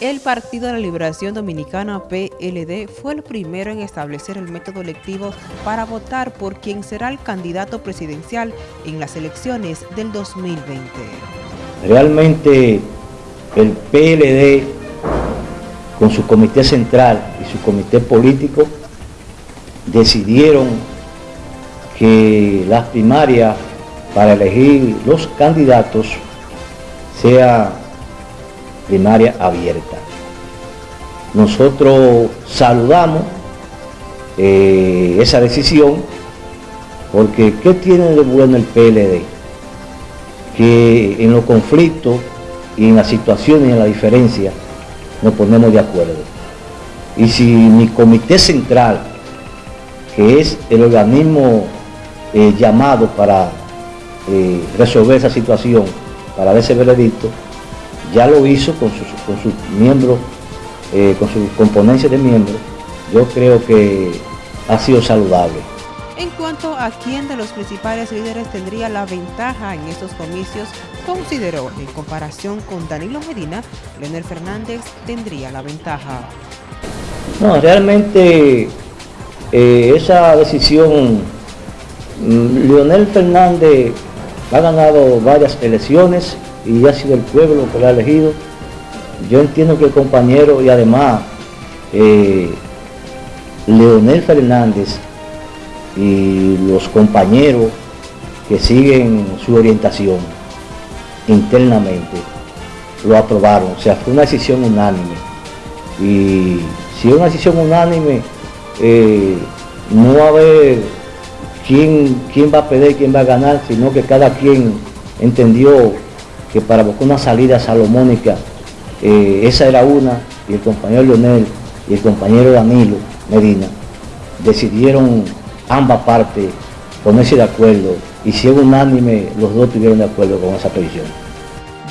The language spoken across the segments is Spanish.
El Partido de la Liberación Dominicana PLD fue el primero en establecer el método electivo para votar por quien será el candidato presidencial en las elecciones del 2020. Realmente el PLD con su comité central y su comité político decidieron que las primarias para elegir los candidatos sea primaria abierta. Nosotros saludamos eh, esa decisión porque ¿qué tiene de bueno el PLD? Que en los conflictos y en las situaciones y en la diferencia nos ponemos de acuerdo. Y si mi comité central, que es el organismo eh, llamado para eh, resolver esa situación, para dar ese veredicto, ya lo hizo con sus, con sus miembros, eh, con su componencia de miembros, yo creo que ha sido saludable. En cuanto a quién de los principales líderes tendría la ventaja en estos comicios, consideró en comparación con Danilo Medina, Leonel Fernández tendría la ventaja. No, realmente eh, esa decisión, mm, Leonel Fernández ha ganado varias elecciones, y ha sido el pueblo que lo ha elegido. Yo entiendo que el compañero y además eh, Leonel Fernández y los compañeros que siguen su orientación internamente lo aprobaron, o sea, fue una decisión unánime. Y si es una decisión unánime, eh, no va a haber quién, quién va a perder, quién va a ganar, sino que cada quien entendió que para buscar una salida salomónica, eh, esa era una, y el compañero Leonel y el compañero Danilo Medina decidieron ambas partes ponerse de acuerdo y si es unánime, los dos estuvieron de acuerdo con esa petición.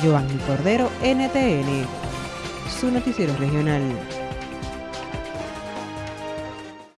Giovanni Cordero, NTN, su noticiero regional.